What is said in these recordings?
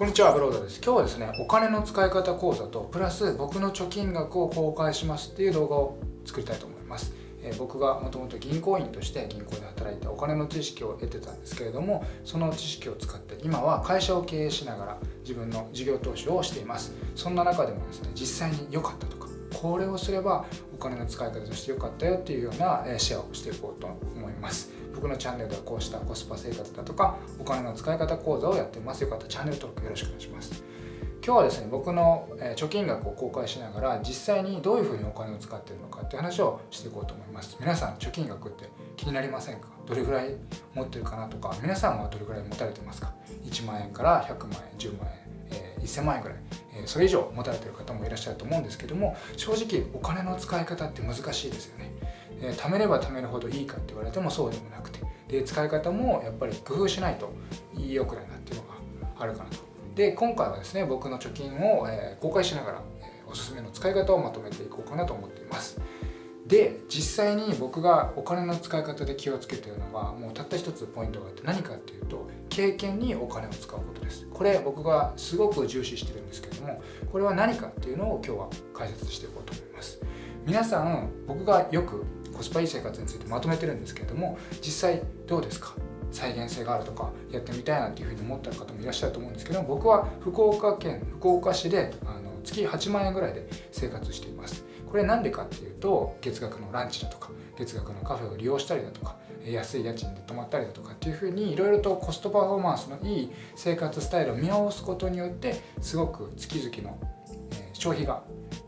こんにちは、ブロードです。今日はですね、お金の使い方講座と、プラス僕の貯金額を公開しますっていう動画を作りたいと思います。えー、僕がもともと銀行員として銀行で働いてお金の知識を得てたんですけれども、その知識を使って今は会社を経営しながら自分の事業投資をしています。そんな中でもですね、実際に良かったとか、これをすれば金の使い方として良かったよっていうようなシェアをしていこうと思います。僕のチャンネルではこうしたコスパ生活だとかお金の使い方講座をやってます。よかったらチャンネル登録よろしくお願いします。今日はですね僕の貯金額を公開しながら実際にどういうふうにお金を使ってるのかっていう話をしていこうと思います。皆さん貯金額って気になりませんか？どれぐらい持ってるかなとか皆さんはどれぐらい持たれてますか？1万円から100万円10万円、1000万円ぐらい、それ以上持たれてる方もいらっしゃると思うんですけども正直お金の使い方って難しいですよね、え、貯めれば貯めるほどいいかって言われてもそうでもなくてで使い方もやっぱり工夫しないと良くないなっていうのがあるかなと。で今回はですね僕の貯金を、え公開しながら、えおすすめの使い方をまとめていこうかなと思っています。で実際に僕がお金の使い方で気をつけているのがもうたった一つポイントがあって何かっていうと経験にお金を使うことです。これ僕がすごく重視してるんですけどもこれは何かっていうのを今日は解説していこうと思います。皆さん僕がよくコスパいい生活についてまとめてるんですけれども実際どうですか？再現性があるとかやってみたいなっていうふうに思った方もいらっしゃると思うんですけど僕は福岡県福岡市であの月8万円ぐらいで生活しています。これなんでかっていうと月額のランチだとか月額のカフェを利用したりだとか安い家賃で泊まったりだとかっていうふうにいろいろとコストパフォーマンスのいい生活スタイルを見直すことによってすごく月々の消費が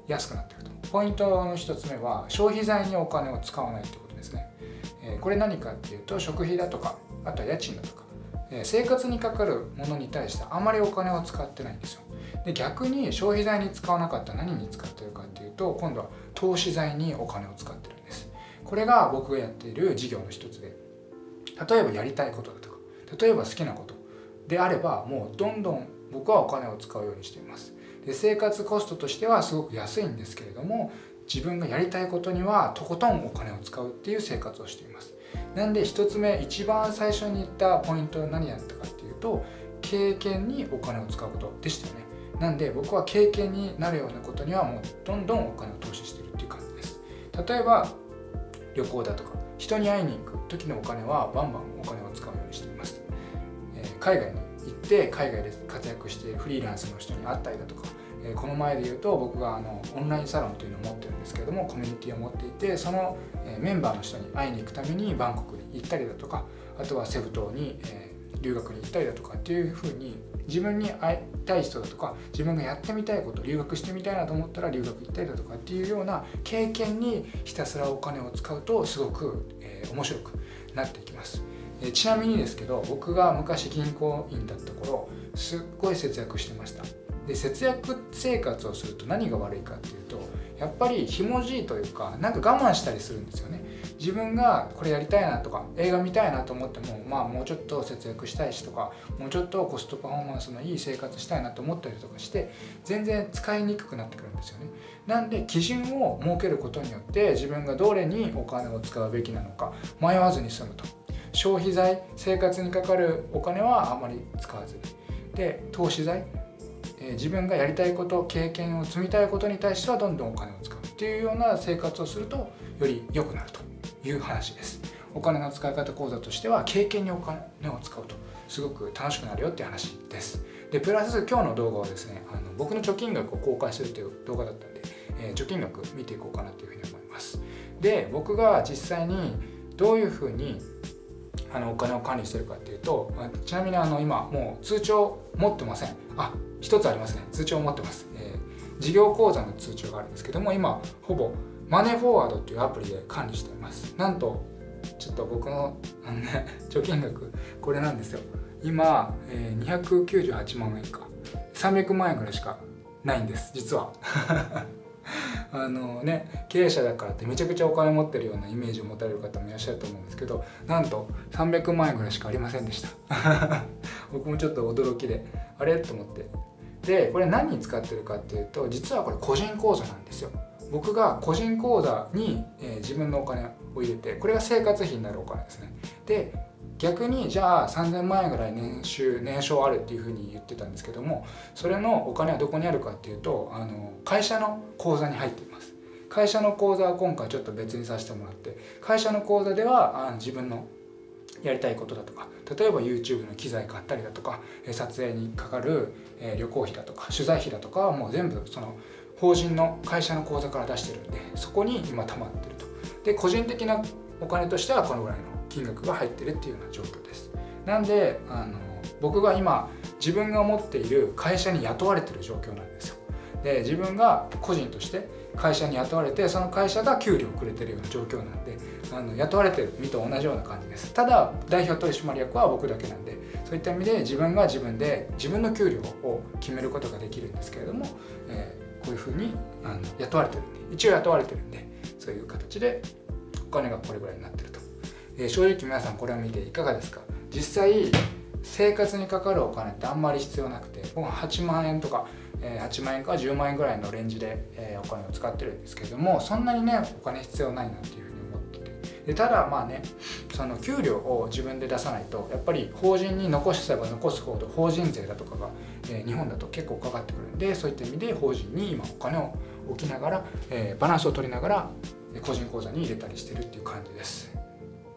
安くなっていくと。ポイントの1つ目は消費財にお金を使わないってことですね、これ何かっていうと食費だとかあとは家賃だとか、生活にかかるものに対してあまりお金を使ってないんですよ。で逆に消費財に使わなかったら何に使ってるかっと今度は投資財にお金を使ってるんです。これが僕がやっている事業の一つで例えばやりたいことだとか例えば好きなことであればもうどんどん僕はお金を使うようにしています。で生活コストとしてはすごく安いんですけれども自分がやりたいことにはとことんお金を使うっていう生活をしています。なんで1つ目一番最初に言ったポイントは何やったかっていうと経験にお金を使うことでしたよね。なんで僕は経験になるようなことにはもうどんどんお金を投資してるっていう感じです。例えば旅行だとか人に会いに行く時のお金はバンバンお金を使うようにしています、えー、海外に行って海外で活躍しているフリーランスの人に会ったりだとかえこの前で言うと僕があのオンラインサロンというのを持ってるんですけれどもコミュニティを持っていてその、メンバーの人に会いに行くためにバンコクに行ったりだとかあとはセブ島に、え留学に行ったりだとかっていうふうに自分に会いたい人だとか自分がやってみたいこと留学してみたいなと思ったら留学行ったりだとかっていうような経験にひたすらお金を使うとすごく、えー、面白くなっていきます。えちなみにですけど僕が昔銀行員だった頃すっごい節約してましたで節約生活をすると何が悪いかっていうとやっぱりひもじいというかなんか我慢したりするんですよね自分がこれやりたいなとか映画見たいなと思ってもまあもうちょっと節約したいしとかもうちょっとコストパフォーマンスのいい生活したいなと思ったりとかして全然使いにくくなってくるんですよね。なんで基準を設けることによって自分がどれにお金を使うべきなのか迷わずに済むと。消費財生活にかかるお金はあまり使わずに。で投資財自分がやりたいこと経験を積みたいことに対してはどんどんお金を使うっていうような生活をするとより良くなると。いう話です。お金の使い方講座としては経験にお金を使うと。すごく楽しくなるよっていう話です。でプラス今日の動画はですねあの僕の貯金額を公開するという動画だったんで、えー、貯金額見ていこうかなというふうに思います。で僕が実際にどういうふうにあのお金を管理してるかっていうとちなみにあの今もう通帳持ってません。あ一つありますね。通帳持ってます、えー、事業口座の通帳があるんですけども今ほぼマネーフォワードっていうアプリで管理しています。なんとちょっと僕のあの、ね、貯金額これなんですよ。今、えー、298万円か。300万円ぐらいしかないんです実は。あのね経営者だからってめちゃくちゃお金持ってるようなイメージを持たれる方もいらっしゃると思うんですけどなんと300万円ぐらいしかありませんでした。僕もちょっと驚きであれ？と思って。でこれ何に使ってるかっていうと実はこれ個人口座なんですよ。僕が個人口座に、えー、自分のお金を入れてこれが生活費になるお金ですね。で逆にじゃあ3000万円ぐらい年収年商あるっていうふうに言ってたんですけどもそれのお金はどこにあるかっていうとあの会社の口座に入っています。会社の口座は今回ちょっと別にさせてもらって会社の口座ではあの自分のやりたいことだとか例えば YouTube の機材買ったりだとか撮影にかかる旅行費だとか取材費だとかはもう全部その法人の会社の口座から出してるんでそこに今溜まってると。で個人的なお金としてはこのぐらいの金額が入ってるっていうような状況です。なんであの僕が今自分が持っている会社に雇われてる状況なんですよ。で自分が個人として会社に雇われてその会社が給料をくれてるような状況なんであの雇われてる身と同じような感じです。ただ代表取締役は僕だけなんでそういった意味で自分が自分で自分の給料を決めることができるんですけれども、え、こういうふうにあの雇われてるんで一応雇われてるんでそういう形でお金がこれぐらいになってると、えー、正直皆さんこれを見ていかがですか？実際生活にかかるお金ってあんまり必要なくて僕は8万円とか8万円から10万円ぐらいのレンジでお金を使ってるんですけどもそんなにねお金必要ないなっていうふうに思ってて。でただまあねその給料を自分で出さないとやっぱり法人に残せば残すほど法人税だとかがえ日本だと結構かかってくるんでそういった意味で法人に今お金を置きながらえバランスを取りながら個人口座に入れたりしてるっていう感じです。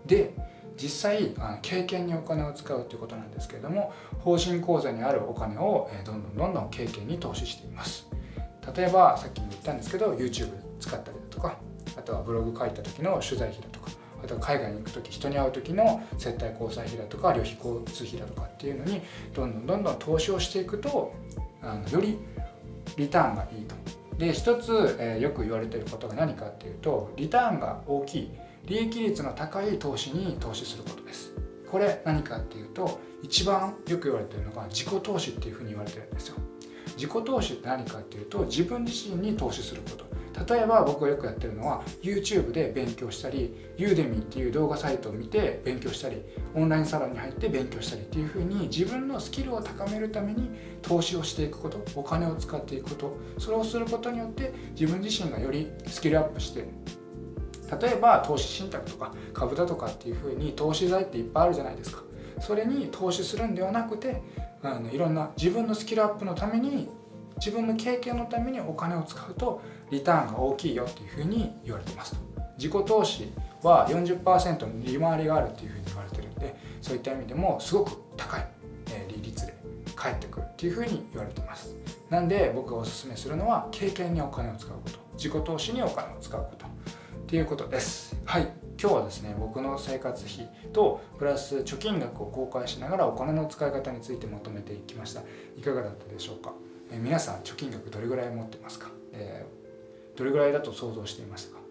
で実際あの経験にお金を使うということなんですけれども法人口座にあるお金をどんどんどんどん経験に投資しています。例えばさっきも言ったんですけど YouTube 使ったりだとかあとはブログ書いた時の取材費だとかあとは海外に行く時人に会う時の接待交際費だとか旅費交通費だとかっていうのにどんどんどんどん投資をしていくとあのよりリターンがいいと。で一つ、えー、よく言われてることが何かっていうとリターンが大きい利益率の高い投資に投資することです。これ何かっていうと一番よく言われてるのが自己投資っていうふうに言われてるんですよ。自己投資って何かっていうと自分自身に投資すること。例えば僕がよくやってるのは YouTube で勉強したり Udemy っていう動画サイトを見て勉強したりオンラインサロンに入って勉強したりっていうふうに自分のスキルを高めるために投資をしていくことお金を使っていくことそれをすることによって自分自身がよりスキルアップして例えば投資信託とか株だとかっていうふうに投資財っていっぱいあるじゃないですか。それに投資するんではなくてあのいろんな自分のスキルアップのために自分の経験のためにお金を使うとリターンが大きいよっていうふうに言われてますと。自己投資は40%の利回りがあるっていうふうに言われてるんでそういった意味でもすごく高い利率で返ってくるっていうふうに言われてます。なんで僕がおすすめするのは経験にお金を使うこと。自己投資にお金を使うこと。っていうことです。はい。今日はですね僕の生活費とプラス貯金額を公開しながらお金の使い方についてまとめていきました。いかがだったでしょうか、え皆さん貯金額どれぐらい持ってますか、えー、どれぐらいだと想像していましたか？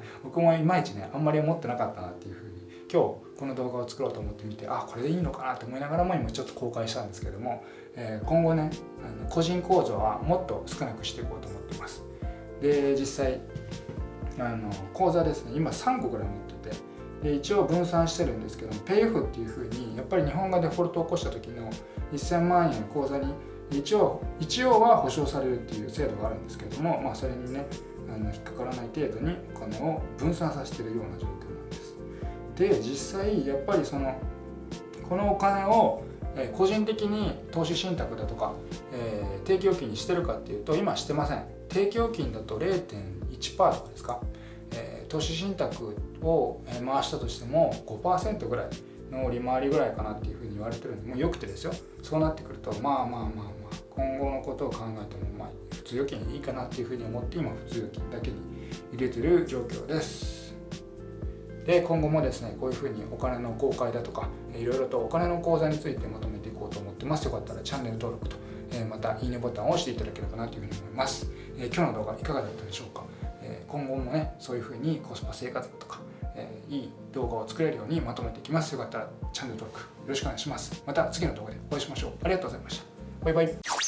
僕もいまいちねあんまり思ってなかったなっていうふうに今日この動画を作ろうと思ってみてあこれでいいのかなと思いながらも今ちょっと公開したんですけども、えー、今後ねあの個人口座はもっと少なくしていこうと思ってます。で実際あの口座ですね今3個ぐらい持っててで一応分散してるんですけども PayF っていうふうにやっぱり日本がデフォルトを起こした時の1000万円口座に一応一応は保証されるっていう制度があるんですけども、まあ、それにねあの引っかからない程度にお金を分散させてるような状況なんです。で実際やっぱりそのこのお金を個人的に投資信託だとか、えー、定期預金にしてるかっていうと今してません。定期預金だと0.1%とかですか？え投資信託を回したとしても5%ぐらいの利回りぐらいかなっていうふうに言われてるんでもうよくてですよ。そうなってくるとまあまあまあまあ今後のことを考えてもまあ普通預金いいかなっていうふうに思って今普通預金だけに入れてる状況ですで今後もですねこういうふうにお金の公開だとかいろいろとお金の口座についてまとめていこうと思ってますよかったらチャンネル登録と。またいいねボタンを押していただければなというふうに思います。今日の動画いかがだったでしょうか？今後もねそういう風にコスパ生活とか、いい動画を作れるようにまとめていきます。よかったらチャンネル登録よろしくお願いします。また次の動画でお会いしましょう。ありがとうございました。バイバイ。